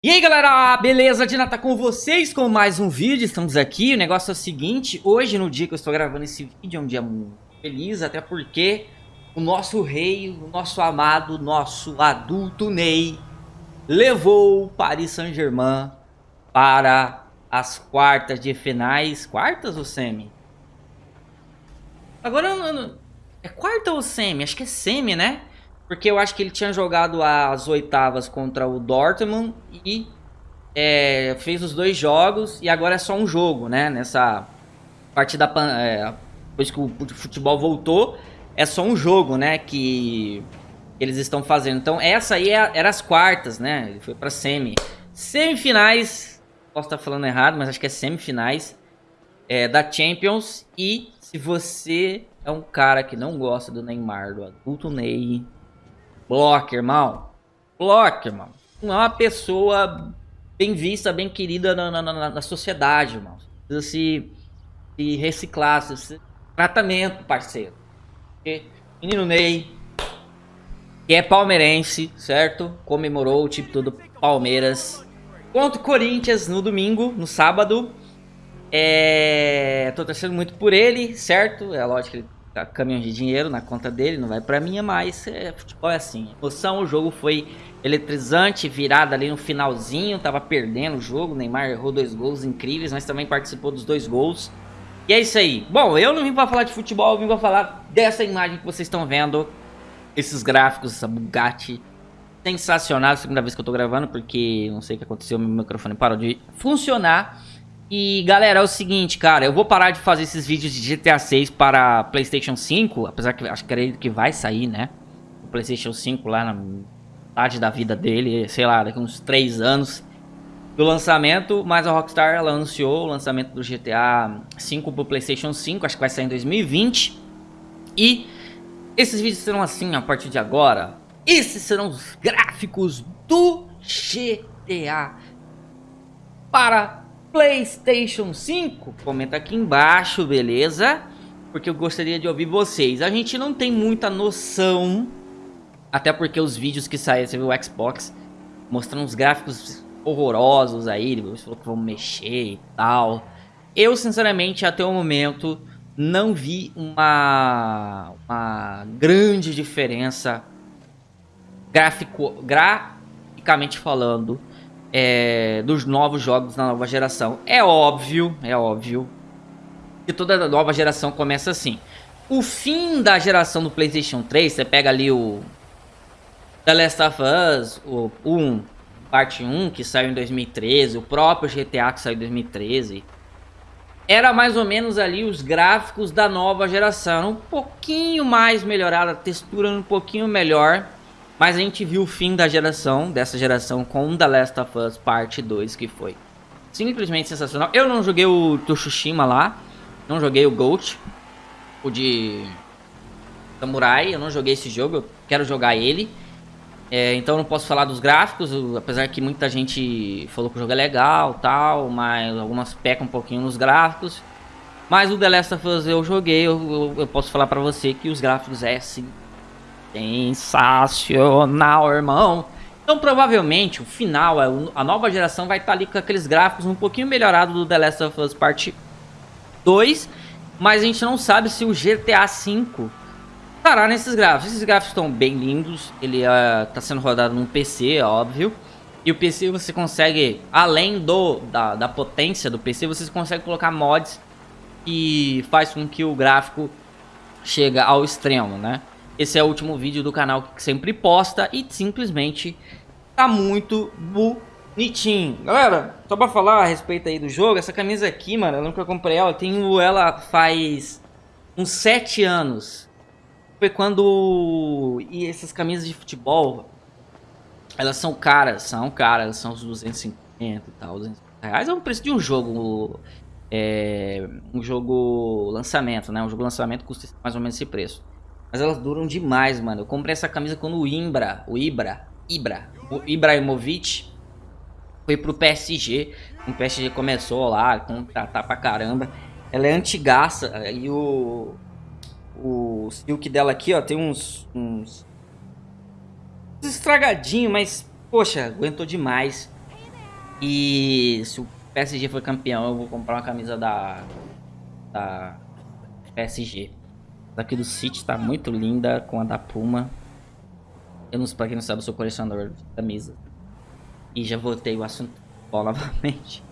E aí galera, beleza? Dina tá com vocês com mais um vídeo, estamos aqui, o negócio é o seguinte, hoje no dia que eu estou gravando esse vídeo é um dia muito feliz, até porque o nosso rei, o nosso amado, nosso adulto Ney, levou o Paris Saint-Germain para as quartas de finais, quartas ou semi? Agora, é quarta ou semi? Acho que é semi, né? Porque eu acho que ele tinha jogado as oitavas contra o Dortmund e é, fez os dois jogos e agora é só um jogo, né? Nessa partida, é, depois que o futebol voltou, é só um jogo, né? Que eles estão fazendo. Então essa aí é, era as quartas, né? Ele foi pra semi. Semifinais, posso estar falando errado, mas acho que é semifinais é, da Champions. E se você é um cara que não gosta do Neymar, do adulto Ney Block, irmão. Block, irmão. Não é uma pessoa bem vista, bem querida na, na, na, na sociedade, irmão. Precisa se, se reciclar, se, tratamento, parceiro. Porque menino Ney, que é palmeirense, certo? Comemorou o título do Palmeiras contra o Corinthians no domingo, no sábado. É... Tô torcendo muito por ele, certo? É lógico que ele caminhão de dinheiro na conta dele, não vai pra minha, mas é, futebol é assim. Emoção, o jogo foi eletrizante, virada ali no finalzinho, tava perdendo o jogo, Neymar errou dois gols incríveis, mas também participou dos dois gols. E é isso aí. Bom, eu não vim pra falar de futebol, eu vim pra falar dessa imagem que vocês estão vendo, esses gráficos, essa Bugatti sensacional, segunda vez que eu tô gravando, porque não sei o que aconteceu, meu microfone parou de funcionar. E galera, é o seguinte, cara, eu vou parar de fazer esses vídeos de GTA 6 para Playstation 5, apesar que acho que que vai sair, né? O Playstation 5 lá na metade da vida dele, sei lá, daqui uns 3 anos do lançamento, mas a Rockstar ela anunciou o lançamento do GTA 5 para o Playstation 5, acho que vai sair em 2020. E esses vídeos serão assim a partir de agora. Esses serão os gráficos do GTA para PlayStation 5? Comenta aqui embaixo, beleza? Porque eu gostaria de ouvir vocês. A gente não tem muita noção, até porque os vídeos que saíram, você viu o Xbox, mostrando uns gráficos horrorosos aí, eles falou que vão mexer e tal. Eu, sinceramente, até o momento, não vi uma, uma grande diferença gráfico, graficamente falando é, dos novos jogos na nova geração. É óbvio, é óbvio que toda nova geração começa assim. O fim da geração do Playstation 3, você pega ali o The Last of Us, o 1, parte 1, que saiu em 2013, o próprio GTA que saiu em 2013. Era mais ou menos ali os gráficos da nova geração, um pouquinho mais melhorada, a textura um pouquinho melhor. Mas a gente viu o fim da geração, dessa geração, com The Last of Us Parte 2, que foi simplesmente sensacional. Eu não joguei o Tsushima lá, não joguei o Ghost, o de Samurai, eu não joguei esse jogo, eu quero jogar ele. É, então não posso falar dos gráficos, apesar que muita gente falou que o jogo é legal tal, mas algumas pecam um pouquinho nos gráficos. Mas o The Last of Us eu joguei, eu, eu, eu posso falar pra você que os gráficos é sim Sensacional, irmão. Então, provavelmente, o final, é a nova geração vai estar tá ali com aqueles gráficos um pouquinho melhorados do The Last of Us Part 2. Mas a gente não sabe se o GTA V estará nesses gráficos. Esses gráficos estão bem lindos. Ele está uh, sendo rodado num PC, é óbvio. E o PC você consegue, além do da, da potência do PC, você consegue colocar mods que faz com que o gráfico chegue ao extremo, né? Esse é o último vídeo do canal que sempre posta e simplesmente tá muito bonitinho. Galera, só pra falar a respeito aí do jogo, essa camisa aqui, mano, eu nunca comprei ela, eu tenho ela faz uns 7 anos. Foi quando... E essas camisas de futebol, elas são caras, são caras, são uns 250 e tal, 200 reais. É o preço de um jogo, é, um jogo lançamento, né? Um jogo lançamento custa mais ou menos esse preço. Mas elas duram demais, mano. Eu comprei essa camisa quando o Imbra, o Ibra, Ibra, o Ibrahimovic foi pro PSG. O PSG começou lá contratar pra caramba. Ela é antigaça e o o silk dela aqui, ó, tem uns uns estragadinho, mas poxa, aguentou demais. E se o PSG for campeão, eu vou comprar uma camisa da, da PSG. Daqui do City tá muito linda com a da Puma. Eu não sei, pra quem não sabe, eu sou colecionador de camisa. E já voltei o assunto novamente.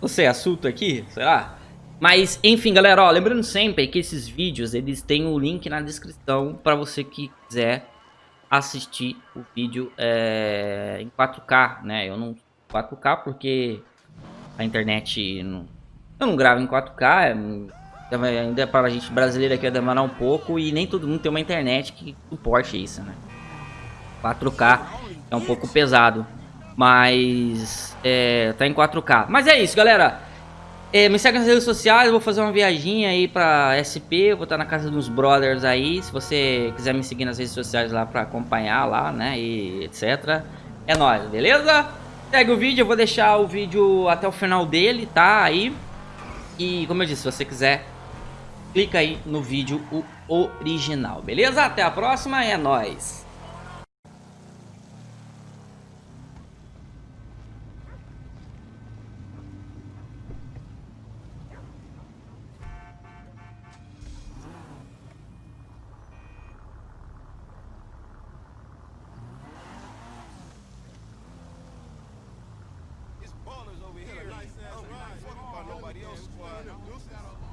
Você é assunto aqui? Será? Mas, enfim, galera, ó, lembrando sempre que esses vídeos, eles têm o link na descrição para você que quiser assistir o vídeo é, em 4K, né? Eu não 4K porque a internet não, eu não gravo em 4K, é, ainda para a gente brasileira aqui vai demorar um pouco e nem todo mundo tem uma internet que suporte isso, né? 4K é um pouco pesado, mas é, tá em 4K. Mas é isso, galera. É, me segue nas redes sociais, vou fazer uma viaginha aí pra SP, vou estar na casa dos brothers aí, se você quiser me seguir nas redes sociais lá pra acompanhar lá, né, e etc. É nóis, beleza? Segue o vídeo, eu vou deixar o vídeo até o final dele, tá, aí. E como eu disse, se você quiser, clica aí no vídeo o original, beleza? Até a próxima, é nóis! Nobody else squad.